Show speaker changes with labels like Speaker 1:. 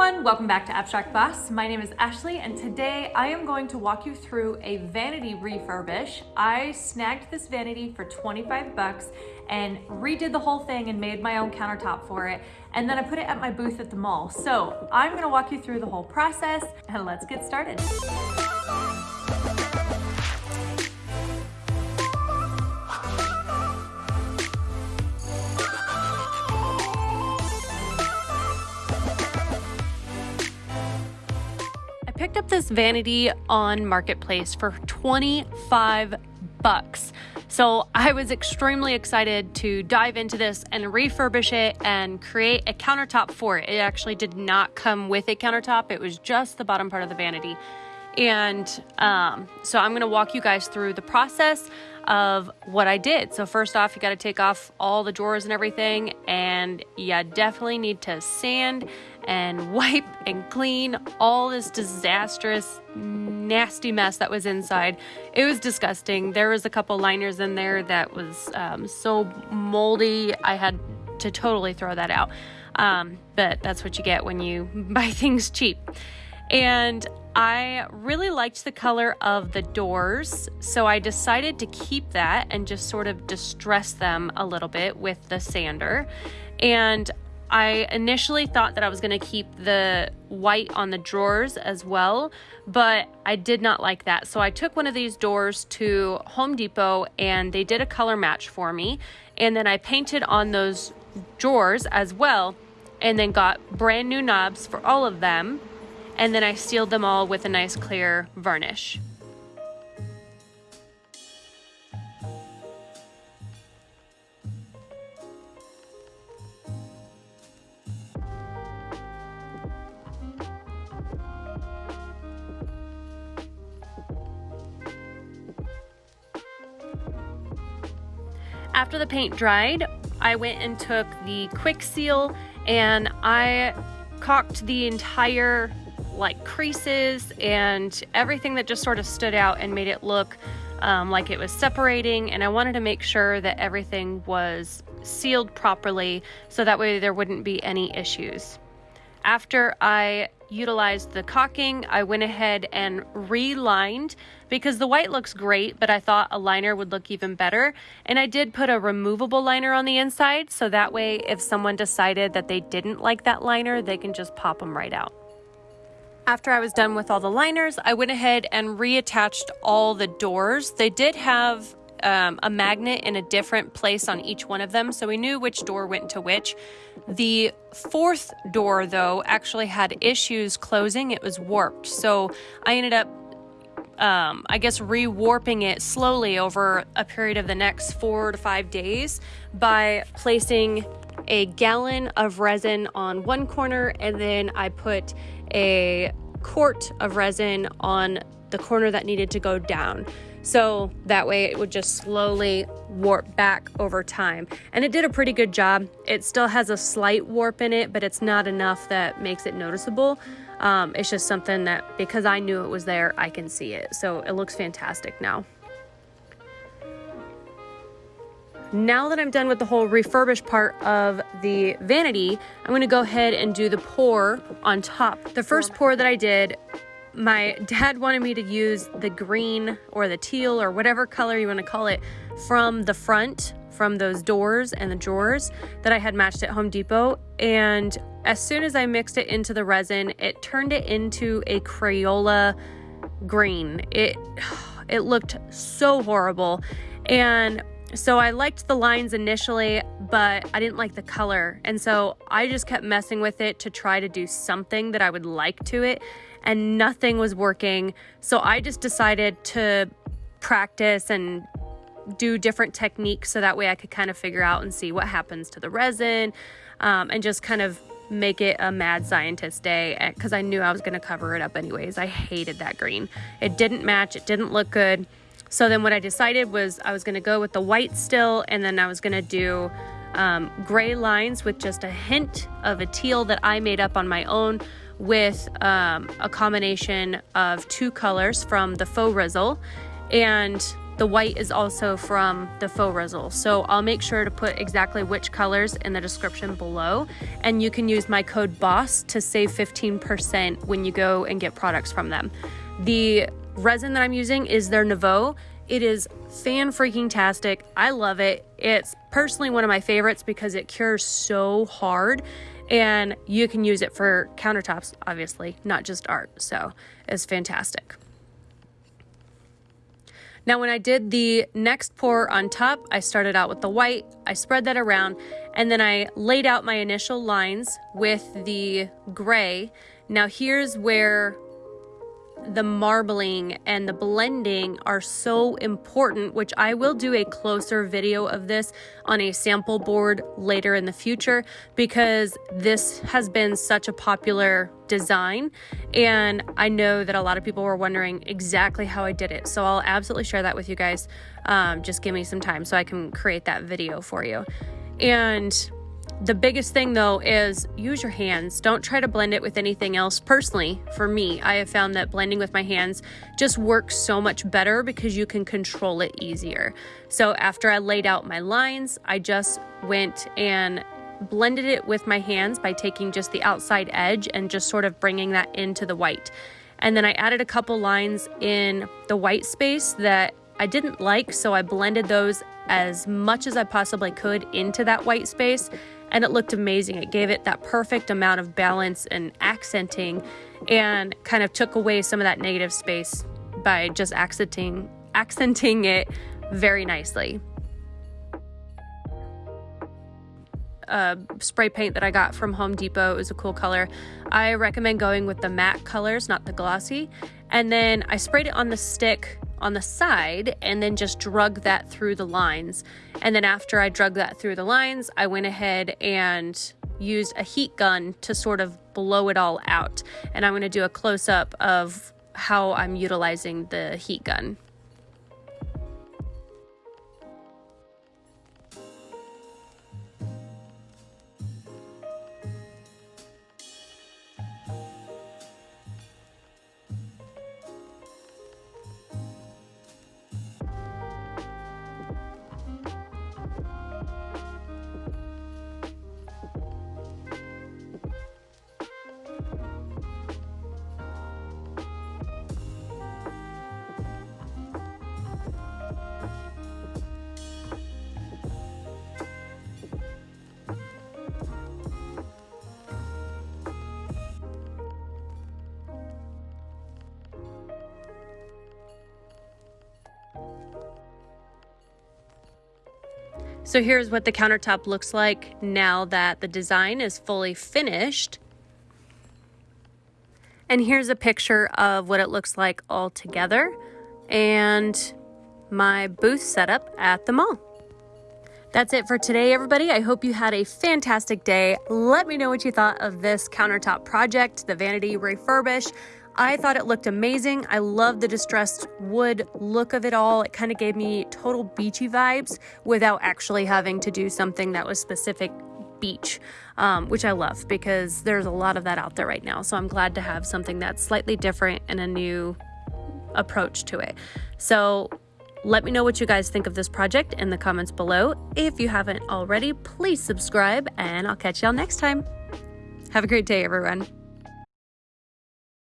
Speaker 1: everyone, welcome back to Abstract Boss. My name is Ashley and today I am going to walk you through a vanity refurbish. I snagged this vanity for 25 bucks and redid the whole thing and made my own countertop for it. And then I put it at my booth at the mall. So I'm gonna walk you through the whole process and let's get started. Picked up this vanity on Marketplace for 25 bucks. So I was extremely excited to dive into this and refurbish it and create a countertop for it. It actually did not come with a countertop. It was just the bottom part of the vanity. And um, so I'm going to walk you guys through the process of what I did. So first off, you got to take off all the drawers and everything, and you definitely need to sand and wipe and clean all this disastrous, nasty mess that was inside. It was disgusting. There was a couple liners in there that was um, so moldy. I had to totally throw that out. Um, but that's what you get when you buy things cheap. And I really liked the color of the doors, so I decided to keep that and just sort of distress them a little bit with the sander. And I initially thought that I was going to keep the white on the drawers as well, but I did not like that. So I took one of these doors to Home Depot and they did a color match for me. And then I painted on those drawers as well and then got brand new knobs for all of them and then I sealed them all with a nice clear varnish. After the paint dried, I went and took the quick seal and I caulked the entire like creases and everything that just sort of stood out and made it look um, like it was separating. And I wanted to make sure that everything was sealed properly so that way there wouldn't be any issues. After I utilized the caulking, I went ahead and relined because the white looks great, but I thought a liner would look even better. And I did put a removable liner on the inside so that way if someone decided that they didn't like that liner, they can just pop them right out. After I was done with all the liners, I went ahead and reattached all the doors. They did have um, a magnet in a different place on each one of them, so we knew which door went to which. The fourth door, though, actually had issues closing. It was warped, so I ended up um, I guess, rewarping it slowly over a period of the next four to five days by placing a gallon of resin on one corner and then I put a quart of resin on the corner that needed to go down. So that way it would just slowly warp back over time. And it did a pretty good job. It still has a slight warp in it, but it's not enough that makes it noticeable. Um, it's just something that because I knew it was there, I can see it. So it looks fantastic now. Now that I'm done with the whole refurbished part of the vanity, I'm going to go ahead and do the pour on top. The first pour that I did, my dad wanted me to use the green or the teal or whatever color you want to call it from the front from those doors and the drawers that I had matched at Home Depot. And as soon as I mixed it into the resin, it turned it into a Crayola green. It it looked so horrible. And so I liked the lines initially, but I didn't like the color. And so I just kept messing with it to try to do something that I would like to it, and nothing was working. So I just decided to practice and do different techniques so that way I could kind of figure out and see what happens to the resin um, and just kind of make it a mad scientist day because I knew I was going to cover it up anyways. I hated that green. It didn't match, it didn't look good. So then what I decided was I was going to go with the white still, and then I was going to do um, gray lines with just a hint of a teal that I made up on my own with um, a combination of two colors from the Faux Rizzle. And The white is also from the Faux Rizzle. So I'll make sure to put exactly which colors in the description below. And you can use my code BOSS to save 15% when you go and get products from them. The resin that I'm using is their Nouveau. It is fan freaking tastic. I love it. It's personally one of my favorites because it cures so hard and you can use it for countertops, obviously, not just art. So it's fantastic. Now, when I did the next pour on top, I started out with the white, I spread that around, and then I laid out my initial lines with the gray. Now, here's where the marbling and the blending are so important, which I will do a closer video of this on a sample board later in the future because this has been such a popular design. And I know that a lot of people were wondering exactly how I did it. So I'll absolutely share that with you guys. Um, just give me some time so I can create that video for you. And the biggest thing though is use your hands. Don't try to blend it with anything else. Personally, for me, I have found that blending with my hands just works so much better because you can control it easier. So after I laid out my lines, I just went and blended it with my hands by taking just the outside edge and just sort of bringing that into the white. And then I added a couple lines in the white space that I didn't like, so I blended those as much as I possibly could into that white space and it looked amazing. It gave it that perfect amount of balance and accenting and kind of took away some of that negative space by just accenting accenting it very nicely. Uh, spray paint that I got from Home Depot. It was a cool color. I recommend going with the matte colors, not the glossy. And then I sprayed it on the stick on the side and then just drug that through the lines. And then after I drug that through the lines, I went ahead and used a heat gun to sort of blow it all out. And I'm going to do a close up of how I'm utilizing the heat gun. So here's what the countertop looks like now that the design is fully finished. And here's a picture of what it looks like all together and my booth setup at the mall. That's it for today, everybody. I hope you had a fantastic day. Let me know what you thought of this countertop project, the Vanity Refurbish. I thought it looked amazing. I love the distressed wood look of it all. It kind of gave me total beachy vibes without actually having to do something that was specific beach, um, which I love because there's a lot of that out there right now. So I'm glad to have something that's slightly different and a new approach to it. So let me know what you guys think of this project in the comments below. If you haven't already, please subscribe and I'll catch y'all next time. Have a great day, everyone.